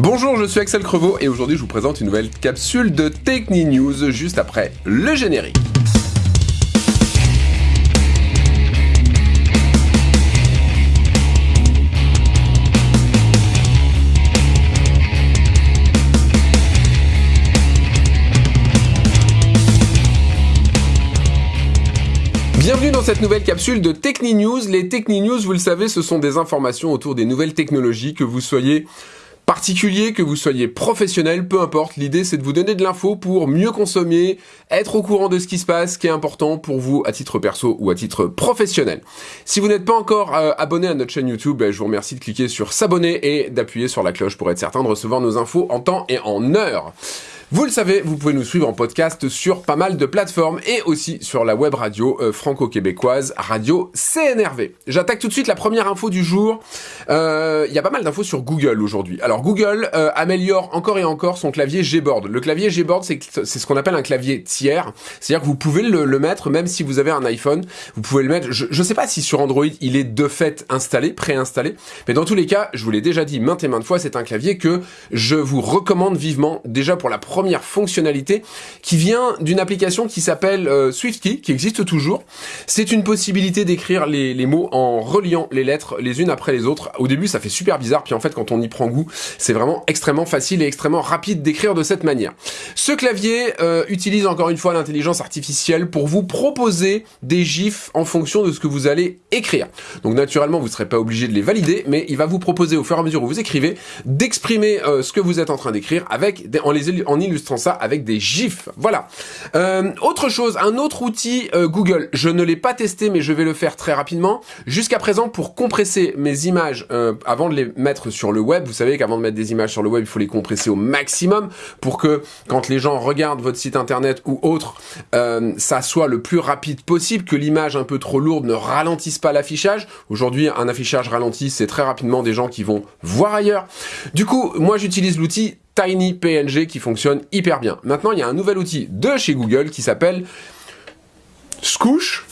Bonjour, je suis Axel Crevaux et aujourd'hui je vous présente une nouvelle capsule de Techni News juste après le générique. Bienvenue dans cette nouvelle capsule de Techni News. Les Techni News, vous le savez, ce sont des informations autour des nouvelles technologies, que vous soyez particulier, que vous soyez professionnel, peu importe, l'idée c'est de vous donner de l'info pour mieux consommer, être au courant de ce qui se passe, qui est important pour vous à titre perso ou à titre professionnel. Si vous n'êtes pas encore euh, abonné à notre chaîne YouTube, ben, je vous remercie de cliquer sur s'abonner et d'appuyer sur la cloche pour être certain de recevoir nos infos en temps et en heure. Vous le savez, vous pouvez nous suivre en podcast sur pas mal de plateformes et aussi sur la web radio euh, franco-québécoise Radio CNRV. J'attaque tout de suite la première info du jour. Euh, il y a pas mal d'infos sur Google aujourd'hui. Alors Google euh, améliore encore et encore son clavier Gboard. Le clavier Gboard, c'est ce qu'on appelle un clavier tiers. C'est-à-dire que vous pouvez le, mettre même si vous avez un iPhone. Vous pouvez le mettre. Je ne sais pas si sur Android il est de fait installé, préinstallé, mais dans tous les cas, je vous l'ai déjà dit maintes et maintes fois, c'est un clavier que je vous recommande vivement déjà pour la première première fonctionnalité qui vient d'une application qui s'appelle euh, SwiftKey, qui existe toujours. C'est une possibilité d'écrire les, mots en reliant les lettres les unes après les autres. Au début, ça fait super bizarre, puis en fait, quand on y prend goût, c'est vraiment extrêmement facile et extrêmement rapide d'écrire de cette manière. Ce clavier euh, utilise encore une fois l'intelligence artificielle pour vous proposer des gifs en fonction de ce que vous allez écrire. Donc naturellement, vous ne serez pas obligé de les valider, mais il va vous proposer au fur et à mesure où vous écrivez d'exprimer euh, ce que vous êtes en train d'écrire avec en les en illustrant ça avec des gifs. Voilà. Euh, autre chose, un autre outil euh, Google. Je ne l'ai pas testé, mais je vais le faire très rapidement. Jusqu'à présent, pour compresser mes images, euh, avant de les mettre sur le web, vous savez qu'avant de mettre des images sur le web, il faut les compresser au maximum pour que quand les gens regardent votre site internet ou autre, ça soit le plus rapide possible, que l'image un peu trop lourde ne ralentisse pas l'affichage. Aujourd'hui, un affichage ralenti, c'est très rapidement des gens qui vont voir ailleurs. Du coup, moi j'utilise l'outil TinyPNG qui fonctionne hyper bien. Maintenant, il y a un nouvel outil de chez Google qui s'appelle Scoosh.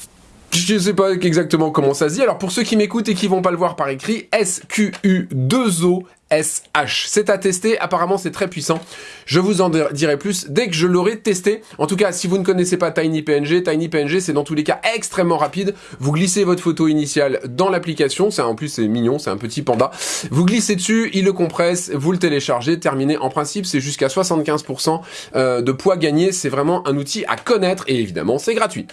Je ne sais pas exactement comment ça se dit. Alors pour ceux qui m'écoutent et qui vont pas le voir par écrit, S-Q-U-2-O SH. C'est à tester, apparemment c'est très puissant. Je vous en dirai plus dès que je l'aurai testé. En tout cas, si vous ne connaissez pas TinyPNG, TinyPNG c'est dans tous les cas extrêmement rapide. Vous glissez votre photo initiale dans l'application, c'est en plus c'est mignon, c'est un petit panda. Vous glissez dessus, il le compresse, vous le téléchargez, terminé. En principe, c'est jusqu'à 75% euh, de poids gagné, c'est vraiment un outil à connaître et évidemment c'est gratuit.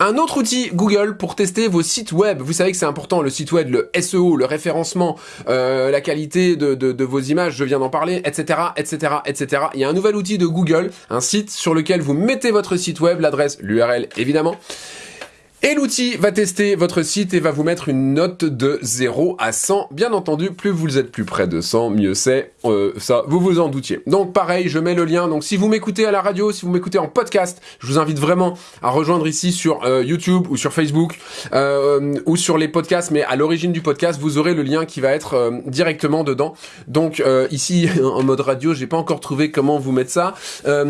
Un autre outil Google pour tester vos sites web. Vous savez que c'est important le site web, le SEO, le référencement, euh, la qualité de de, vos images, je viens d'en parler, etc., etc., etc. Il y a un nouvel outil de Google, un site sur lequel vous mettez votre site web, l'adresse, l'URL évidemment, et l'outil va tester votre site et va vous mettre une note de 0 à 100. Bien entendu, plus vous êtes plus près de 100, mieux c'est. Euh, ça, vous vous en doutiez. Donc pareil, je mets le lien. Donc si vous m'écoutez à la radio, si vous m'écoutez en podcast, je vous invite vraiment à rejoindre ici sur euh, YouTube ou sur Facebook euh, ou sur les podcasts. Mais à l'origine du podcast, vous aurez le lien qui va être directement dedans. Donc ici, en mode radio, j'ai pas encore trouvé comment vous mettre ça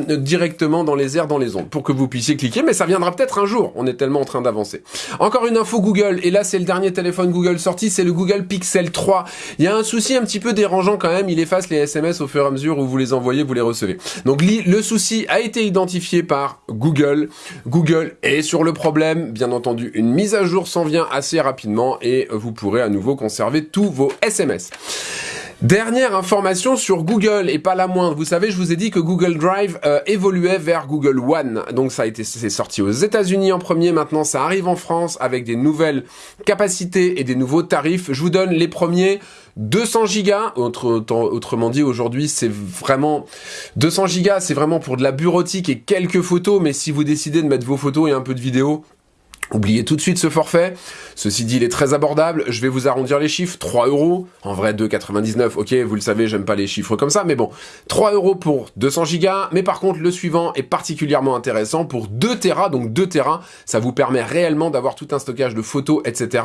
directement dans les airs, dans les ondes, pour que vous puissiez cliquer. Mais ça viendra peut-être un jour. On est tellement en train d'avancer encore une info Google, et là c'est le dernier téléphone Google sorti, c'est le Google Pixel 3. Il y a un souci un petit peu dérangeant quand même, il efface les SMS au fur et à mesure où vous les envoyez, vous les recevez. Donc le souci a été identifié par Google. Google est sur le problème, bien entendu une mise à jour s'en vient assez rapidement et vous pourrez à nouveau conserver tous vos SMS. Dernière information sur Google, et pas la moindre. Vous savez, je vous ai dit que Google Drive euh, évoluait vers Google One. Donc ça a été c'est sorti aux États-Unis en premier, maintenant ça arrive en France avec des nouvelles capacités et des nouveaux tarifs. Je vous donne les premiers 200 gigas, autrement dit aujourd'hui c'est vraiment 200 gigas, c'est vraiment pour de la bureautique et quelques photos, mais si vous décidez de mettre vos photos et un peu de vidéo, Oubliez tout de suite ce forfait. Ceci dit, il est très abordable. Je vais vous arrondir les chiffres. 3 euros. En vrai, 2,99. Ok, vous le savez, j'aime pas les chiffres comme ça. Mais bon, 3 euros pour 200 gigas. Mais par contre, le suivant est particulièrement intéressant pour 2 Tera. Donc 2 Tera, ça vous permet réellement d'avoir tout un stockage de photos, etc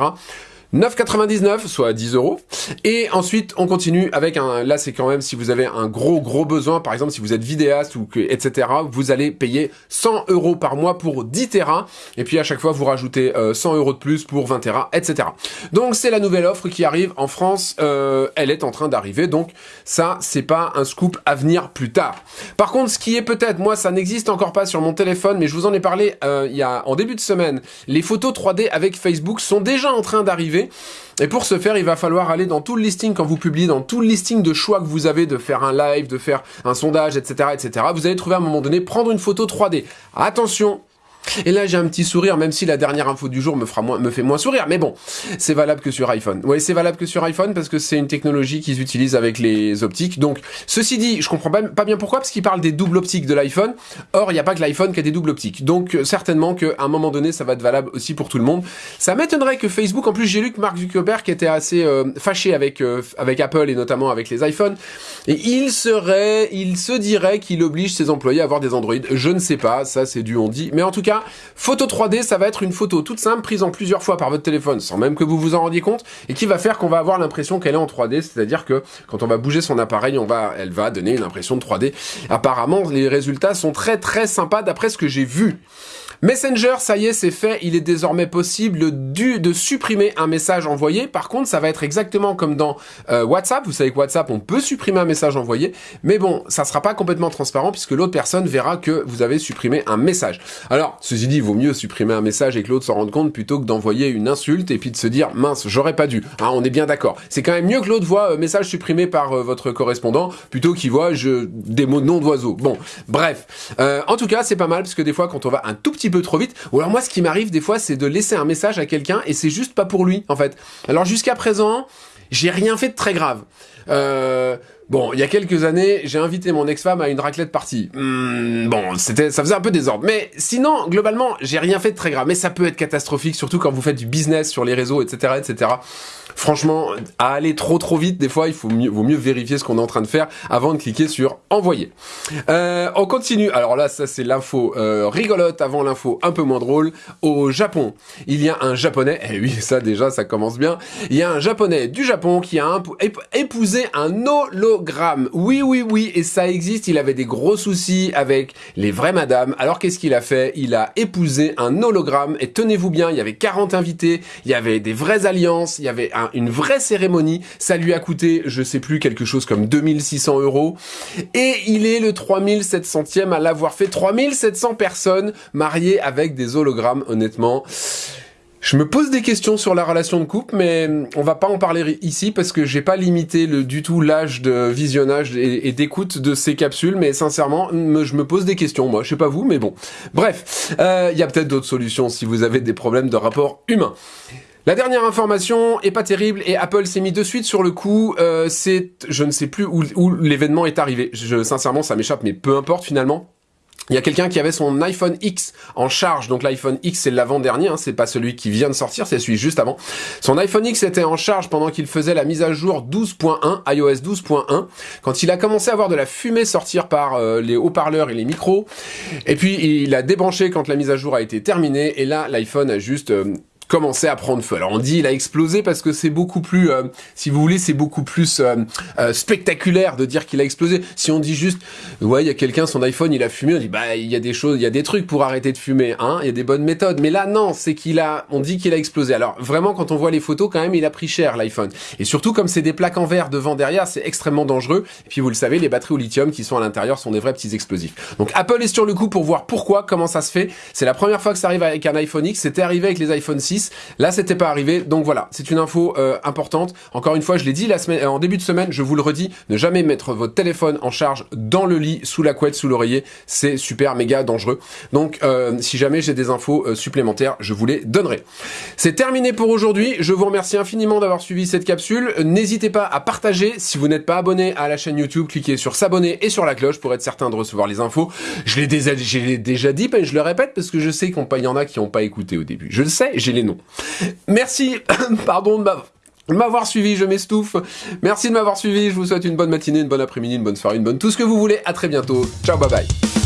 9,99 soit 10 euros. Et ensuite, on continue avec un. Là, c'est quand même si vous avez un gros gros besoin, par exemple si vous êtes vidéaste ou que etc. Vous allez payer 100 euros par mois pour 10 Tera. Et puis à chaque fois, vous rajoutez 100 euh, euros de plus pour 20 Tera, etc. Donc c'est la nouvelle offre qui arrive en France. Euh, elle est en train d'arriver. Donc ça, c'est pas un scoop à venir plus tard. Par contre, ce qui est peut-être, moi, ça n'existe encore pas sur mon téléphone, mais je vous en ai parlé euh, il y a en début de semaine. Les photos 3D avec Facebook sont déjà en train d'arriver. Et pour ce faire, il va falloir aller dans tout le listing quand vous publiez, dans tout le listing de choix que vous avez de faire un live, de faire un sondage, etc., etc. Vous allez trouver à un moment donné prendre une photo 3D. Attention, et là, j'ai un petit sourire, même si la dernière info du jour me, fera me fait moins sourire. Mais bon, c'est valable que sur iPhone. Oui, c'est valable que sur iPhone parce que c'est une technologie qu'ils utilisent avec les optiques. Donc, ceci dit, je comprends pas, pas bien pourquoi, parce qu'ils parlent des doubles optiques de l'iPhone. Or, il n'y a pas que l'iPhone qui a des doubles optiques. Donc, certainement qu'à un moment donné, ça va être valable aussi pour tout le monde. Ça m'étonnerait que Facebook, en plus, j'ai lu que Mark Zuckerberg était assez euh, fâché avec, euh, avec Apple et notamment avec les iPhones. Et il serait, il se dirait qu'il oblige ses employés à avoir des Android. Je ne sais pas, ça c'est du on dit. Mais en tout cas, photo 3D, ça va être une photo toute simple, prise en plusieurs fois par votre téléphone, sans même que vous vous en rendiez compte, et qui va faire qu'on va avoir l'impression qu'elle est en 3D, c'est-à-dire que quand on va bouger son appareil, on va, elle va donner une impression de 3D. Apparemment, les résultats sont très très sympas d'après ce que j'ai vu. Messenger, ça y est, c'est fait. Il est désormais possible de supprimer un message envoyé. Par contre, ça va être exactement comme dans euh, WhatsApp. Vous savez que WhatsApp, on peut supprimer un message envoyé. Mais bon, ça sera pas complètement transparent puisque l'autre personne verra que vous avez supprimé un message. Alors, ceci dit, il vaut mieux supprimer un message et que l'autre s'en rende compte plutôt que d'envoyer une insulte et puis de se dire, mince, j'aurais pas dû. Hein, on est bien d'accord. C'est quand même mieux que l'autre voit euh, message supprimé par euh, votre correspondant plutôt qu'il voit je, des mots non d'oiseaux. Bon, bref. en tout cas, c'est pas mal parce que des fois, quand on va un tout petit peu trop vite. Ou alors moi, ce qui m'arrive des fois, c'est de laisser un message à quelqu'un et c'est juste pas pour lui, en fait. Alors jusqu'à présent, j'ai rien fait de très grave. Euh, bon, il y a quelques années, j'ai invité mon ex-femme à une raclette partie. Hmm, bon, c'était, ça faisait un peu désordre. Mais sinon, globalement, j'ai rien fait de très grave. Mais ça peut être catastrophique, surtout quand vous faites du business sur les réseaux, etc., etc. Franchement, à aller trop trop vite, des fois, il faut mieux, vaut mieux vérifier ce qu'on est en train de faire avant de cliquer sur envoyer. Euh, on continue. Alors là, ça c'est l'info euh, rigolote avant l'info un peu moins drôle. Au Japon, il y a un japonais. Eh oui, ça déjà, ça commence bien. Il y a un japonais du Japon qui a épousé un hologramme. Oui, oui, oui, et ça existe. Il avait des gros soucis avec les vraies madames. Alors qu'est-ce qu'il a fait? Il a épousé un hologramme. Et tenez-vous bien, il y avait 40 invités. Il y avait des vraies alliances. Il y avait un une vraie cérémonie. Ça lui a coûté, je sais plus, quelque chose comme 2600 euros. Et il est le 3700e à l'avoir fait. 3700 personnes mariées avec des hologrammes, honnêtement. Je me pose des questions sur la relation de couple, mais on va pas en parler ici parce que j'ai pas limité le, du tout l'âge de visionnage et, d'écoute de ces capsules, mais sincèrement, je me pose des questions, moi. Je sais pas vous, mais bon. Bref, il euh, y a peut-être d'autres solutions si vous avez des problèmes de rapport humain. La dernière information est pas terrible et Apple s'est mis de suite sur le coup. Euh, c'est, je ne sais plus où, l'événement est arrivé. Je, sincèrement, ça m'échappe, mais peu importe finalement. Il y a quelqu'un qui avait son iPhone X en charge, donc l'iPhone X c'est l'avant-dernier, hein, c'est pas celui qui vient de sortir, c'est celui juste avant. Son iPhone X était en charge pendant qu'il faisait la mise à jour 12.1, iOS 12.1, quand il a commencé à avoir de la fumée sortir par euh, les haut-parleurs et les micros, et puis il a débranché quand la mise à jour a été terminée, et là l'iPhone a juste euh, commençait à prendre feu. Alors on dit il a explosé parce que c'est beaucoup plus, euh, si vous voulez, c'est beaucoup plus euh, euh, spectaculaire de dire qu'il a explosé. Si on dit juste, ouais, il y a quelqu'un, son iPhone, il a fumé, on dit, bah, il y a des choses, il y a des trucs pour arrêter de fumer, hein, il y a des bonnes méthodes. Mais là, non, c'est qu'il a, on dit qu'il a explosé. Alors vraiment, quand on voit les photos, quand même, il a pris cher l'iPhone. Et surtout, comme c'est des plaques en verre devant, derrière, c'est extrêmement dangereux. Et puis vous le savez, les batteries au lithium qui sont à l'intérieur sont des vrais petits explosifs. Donc Apple est sur le coup pour voir pourquoi, comment ça se fait. C'est la première fois que ça arrive avec un iPhone X. C'était arrivé avec les iPhone 6. Là, c'était pas arrivé. Donc voilà, c'est une info euh, importante. Encore une fois, je l'ai dit semaine, en début de semaine, je vous le redis, ne jamais mettre votre téléphone en charge dans le lit, sous la couette, sous l'oreiller. C'est super méga dangereux. Donc euh, si jamais j'ai des infos euh, supplémentaires, je vous les donnerai. C'est terminé pour aujourd'hui. Je vous remercie infiniment d'avoir suivi cette capsule. N'hésitez pas à partager. Si vous n'êtes pas abonné à la chaîne YouTube, cliquez sur s'abonner et sur la cloche pour être certain de recevoir les infos. Je l'ai déjà, déjà dit, mais je le répète parce que je sais qu'il y en a qui n'ont pas écouté au début. Je le sais, j'ai les noms. Merci, pardon de m'avoir suivi, je m'estouffe. Merci de m'avoir suivi, je vous souhaite une bonne matinée, une bonne après-midi, une bonne soirée, une bonne tout ce que vous voulez. À très bientôt. Ciao, bye bye.